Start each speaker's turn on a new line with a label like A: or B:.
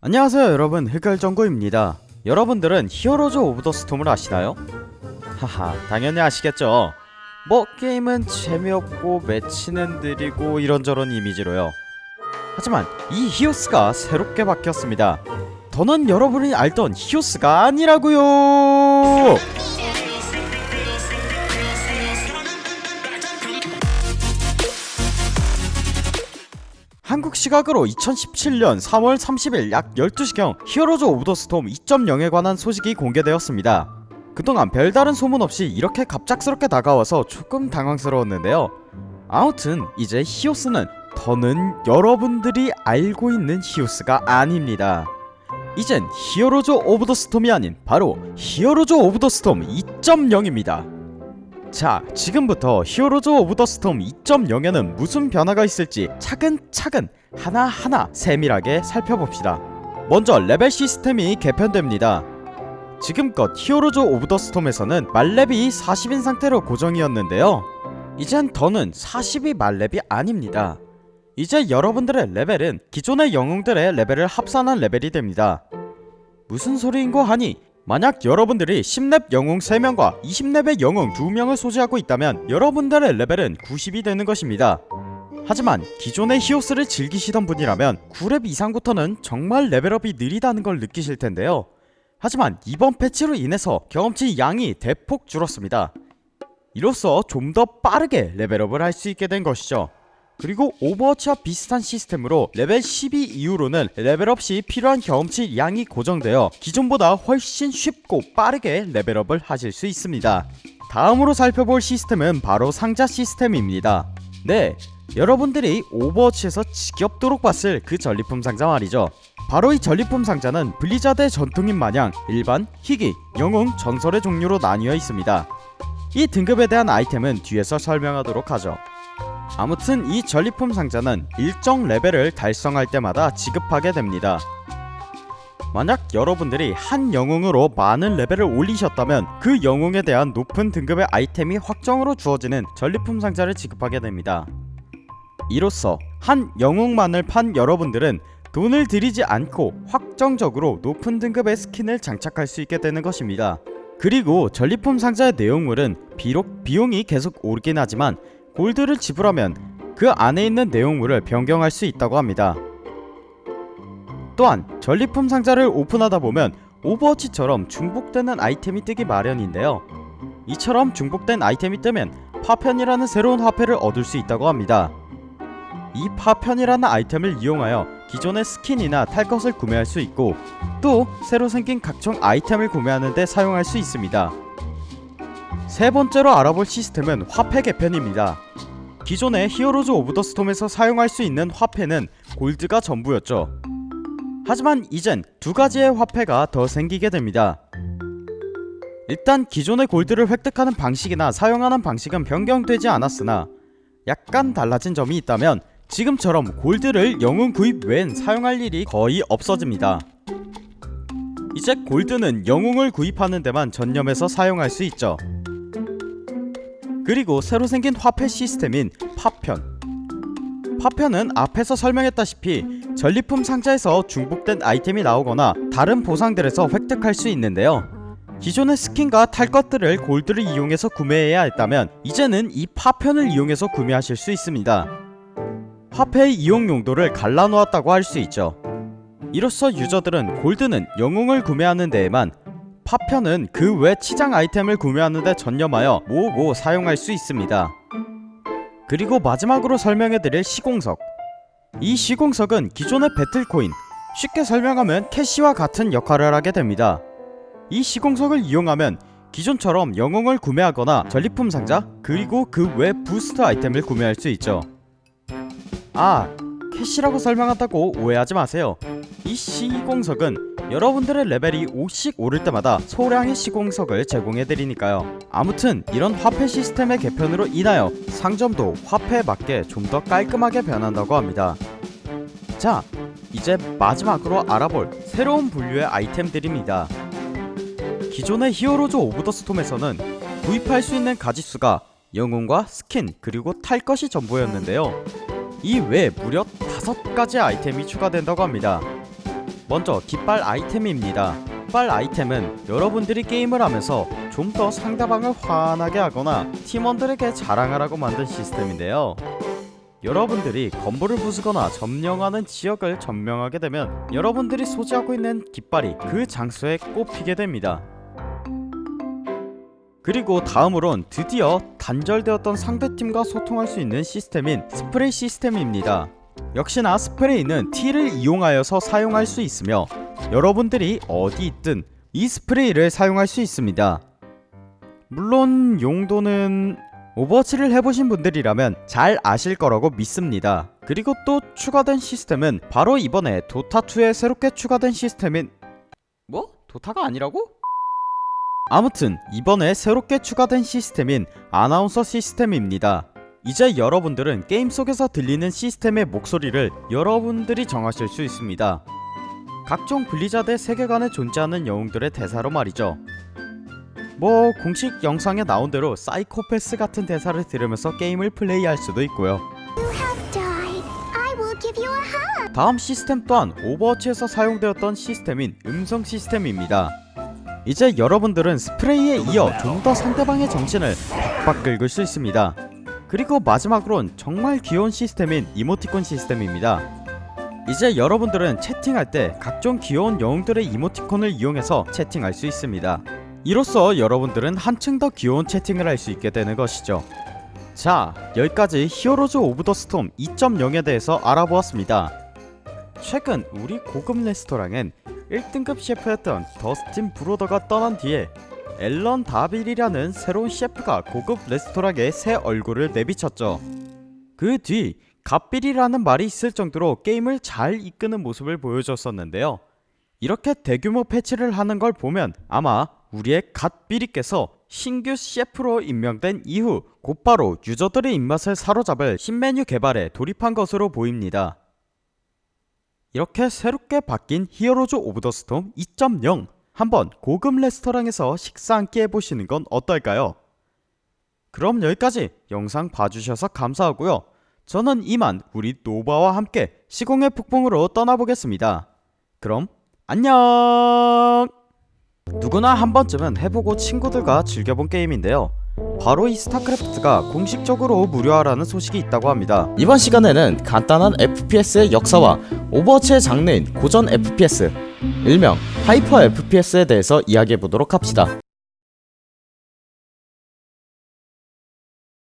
A: 안녕하세요 여러분. 흑열정구입니다. 여러분들은 Heroes of the Storm을 아시나요? 하하 당연히 아시겠죠. 뭐 게임은 재미없고 매치는 느리고 이런저런 이미지로요. 하지만 이 히오스가 새롭게 바뀌었습니다. 더는 여러분이 알던 히오스가 아니라고요 시각으로 2017년 3월 30일 약 12시경 Heroes of the Storm 2.0에 관한 소식이 공개되었습니다. 그동안 별다른 소문 없이 이렇게 갑작스럽게 다가와서 조금 당황스러웠는데요. 아무튼 이제 히오스는 더는 여러분들이 알고 있는 히오스가 아닙니다. 이젠 Heroes of the Storm이 아닌 바로 Heroes of the Storm 2.0입니다. 자, 지금부터 Heroes of the Storm 2.0에는 무슨 변화가 있을지 차근차근 하나하나 세밀하게 살펴봅시다. 먼저 레벨 시스템이 개편됩니다. 지금껏 히어로즈 오브 더 스톰에서는 말렙이 40인 상태로 고정이었는데요. 이젠 더는 40이 말렙이 아닙니다. 이제 여러분들의 레벨은 기존의 영웅들의 레벨을 합산한 레벨이 됩니다. 무슨 소리인고 하니 만약 여러분들이 10렙 영웅 3명과 20렙의 영웅 2명을 소지하고 있다면 여러분들의 레벨은 90이 되는 것입니다. 하지만 기존의 히오스를 즐기시던 분이라면 9렙 이상부터는 정말 레벨업이 느리다는 걸 느끼실 텐데요. 하지만 이번 패치로 인해서 경험치 양이 대폭 줄었습니다. 이로써 좀 더 빠르게 레벨업을 할 수 있게 된 것이죠. 그리고 오버워치와 비슷한 시스템으로 레벨 12 이후로는 레벨업 시 필요한 경험치 양이 고정되어 기존보다 훨씬 쉽고 빠르게 레벨업을 하실 수 있습니다. 다음으로 살펴볼 시스템은 바로 상자 시스템입니다. 네, 여러분들이 오버워치에서 지겹도록 봤을 그 전리품 상자 말이죠. 바로 이 전리품 상자는 블리자드의 전통인 마냥 일반, 희귀, 영웅, 전설의 종류로 나뉘어 있습니다. 이 등급에 대한 아이템은 뒤에서 설명하도록 하죠. 아무튼 이 전리품 상자는 일정 레벨을 달성할 때마다 지급하게 됩니다. 만약 여러분들이 한 영웅으로 많은 레벨을 올리셨다면 그 영웅에 대한 높은 등급의 아이템이 확정으로 주어지는 전리품 상자를 지급하게 됩니다. 이로써 한 영웅만을 판 여러분들은 돈을 들이지 않고 확정적으로 높은 등급의 스킨을 장착할 수 있게 되는 것입니다. 그리고 전리품 상자의 내용물은 비록 비용이 계속 오르긴 하지만 골드를 지불하면 그 안에 있는 내용물을 변경할 수 있다고 합니다. 또한 전리품 상자를 오픈하다 보면 오버워치처럼 중복되는 아이템이 뜨기 마련인데요. 이처럼 중복된 아이템이 뜨면 파편이라는 새로운 화폐를 얻을 수 있다고 합니다. 이 파편이라는 아이템을 이용하여 기존의 스킨이나 탈 것을 구매할 수 있고 또 새로 생긴 각종 아이템을 구매하는 데 사용할 수 있습니다. 세 번째로 알아볼 시스템은 화폐 개편입니다. 기존의 히어로즈 오브 더 스톰에서 사용할 수 있는 화폐는 골드가 전부였죠. 하지만 이젠 두 가지의 화폐가 더 생기게 됩니다. 일단 기존의 골드를 획득하는 방식이나 사용하는 방식은 변경되지 않았으나 약간 달라진 점이 있다면 지금처럼 골드를 영웅 구입 외엔 사용할 일이 거의 없어집니다. 이제 골드는 영웅을 구입하는 데만 전념해서 사용할 수 있죠. 그리고 새로 생긴 화폐 시스템인 파편 파편은 앞에서 설명했다시피 전리품 상자에서 중복된 아이템이 나오거나 다른 보상들에서 획득할 수 있는데요 기존의 스킨과 탈 것들을 골드를 이용해서 구매해야 했다면 이제는 이 파편을 이용해서 구매하실 수 있습니다 화폐의 이용 용도를 갈라놓았다고 할 수 있죠. 이로써 유저들은 골드는 영웅을 구매하는 데에만 파편은 그 외 치장 아이템을 구매하는 데 전념하여 모으고 사용할 수 있습니다. 그리고 마지막으로 설명해드릴 시공석. 이 시공석은 기존의 배틀코인 쉽게 설명하면 캐시와 같은 역할을 하게 됩니다. 이 시공석을 이용하면 기존처럼 영웅을 구매하거나 전리품 상자 그리고 그 외 부스트 아이템을 구매할 수 있죠 아 캐시라고 설명한다고 오해하지 마세요. 이 시공석은 여러분들의 레벨이 5씩 오를 때마다 소량의 시공석을 제공해드리니까요. 아무튼 이런 화폐 시스템의 개편으로 인하여 상점도 화폐에 맞게 좀 더 깔끔하게 변한다고 합니다. 자 이제 마지막으로 알아볼 새로운 분류의 아이템들입니다. 기존의 히어로즈 오브 더 스톰에서는 구입할 수 있는 가짓수가 영웅과 스킨 그리고 탈 것이 전부였는데요 이 외에 무려 5가지 아이템이 추가된다고 합니다 먼저 깃발 아이템입니다. 깃발 아이템은 여러분들이 게임을 하면서 좀 더 상대방을 화나게 하거나 팀원들에게 자랑하라고 만든 시스템인데요. 여러분들이 건물을 부수거나 점령하는 지역을 점령하게 되면 여러분들이 소지하고 있는 깃발이 그 장소에 꼽히게 됩니다. 그리고 다음으론 드디어 단절되었던 상대팀과 소통할 수 있는 시스템인 스프레이 시스템입니다. 역시나 스프레이는 T를 이용하여서 사용할 수 있으며 여러분들이 어디 있든 이 스프레이를 사용할 수 있습니다. 물론 용도는 오버워치를 해보신 분들이라면 잘 아실 거라고 믿습니다. 그리고 또 추가된 시스템은 바로 이번에 도타2에 새롭게 추가된 시스템인 뭐? 도타가 아니라고? 아무튼 이번에 새롭게 추가된 시스템인 아나운서 시스템입니다. 이제 여러분들은 게임 속에서 들리는 시스템의 목소리를 여러분들이 정하실 수 있습니다. 각종 블리자드의 세계관에 존재하는 영웅들의 대사로 말이죠. 뭐 공식 영상에 나온 대로 사이코패스 같은 대사를 들으면서 게임을 플레이할 수도 있고요. 다음 시스템 또한 오버워치에서 사용되었던 시스템인 음성 시스템입니다. 이제 여러분들은 스프레이에 이어 좀 더 상대방의 정신을 박박 긁을 수 있습니다. 그리고 마지막으론 정말 귀여운 시스템인 이모티콘 시스템입니다. 이제 여러분들은 채팅할 때 각종 귀여운 영웅들의 이모티콘을 이용해서 채팅할 수 있습니다. 이로써 여러분들은 한층 더 귀여운 채팅을 할 수 있게 되는 것이죠. 자, 여기까지 히어로즈 오브 더 스톰 2.0에 대해서 알아보았습니다. 최근 우리 고급 레스토랑엔 1등급 셰프였던 더스틴 브로더가 떠난 뒤에 앨런 다빌이라는 새로운 셰프가 고급 레스토랑에 새 얼굴을 내비쳤죠. 그뒤 갓빌이라는 말이 있을 정도로 게임을 잘 이끄는 모습을 보여줬었는데요. 이렇게 대규모 패치를 하는 걸 보면 아마 우리의 갓빌이께서 신규 셰프로 임명된 이후 곧바로 유저들의 입맛을 사로잡을 신메뉴 개발에 돌입한 것으로 보입니다. 이렇게 새롭게 바뀐 히어로즈 오브 더 스톰 2.0 한번 고급 레스토랑에서 식사 한끼 해보시는 건 어떨까요? 그럼 여기까지 영상 봐주셔서 감사하고요. 저는 이만 우리 노바와 함께 시공의 폭풍으로 떠나보겠습니다. 그럼 안녕! 누구나 한 번쯤은 해보고 친구들과 즐겨본 게임인데요. 바로 이 스타크래프트가 공식적으로 무료화라는 소식이 있다고 합니다.
B: 이번 시간에는 간단한 FPS의 역사와 오버워치의 장르인 고전 FPS, 일명 hyper FPS에 대해서 이야기해보도록 합시다.